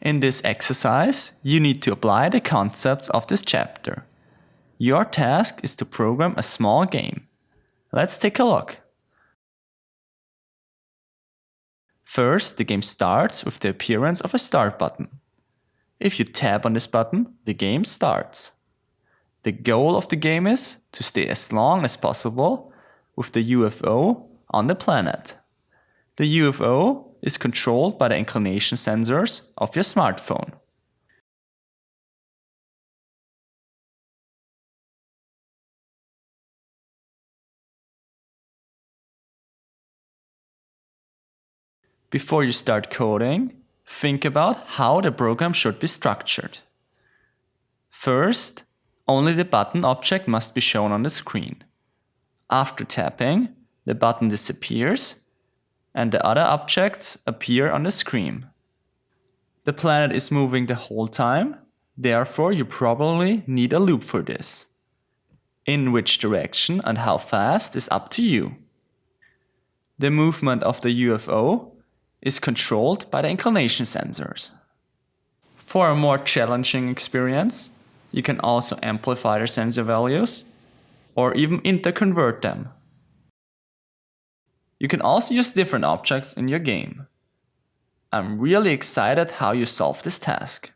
In this exercise, you need to apply the concepts of this chapter. Your task is to program a small game. Let's take a look. First, the game starts with the appearance of a start button. If you tap on this button, the game starts. The goal of the game is to stay as long as possible with the UFO on the planet. The UFO is controlled by the inclination sensors of your smartphone. Before you start coding, think about how the program should be structured. First, only the button object must be shown on the screen. After tapping, the button disappears and the other objects appear on the screen. The planet is moving the whole time, therefore you probably need a loop for this. In which direction and how fast is up to you. The movement of the UFO is controlled by the inclination sensors. For a more challenging experience, you can also amplify the sensor values or even interconvert them. You can also use different objects in your game. I'm really excited how you solve this task.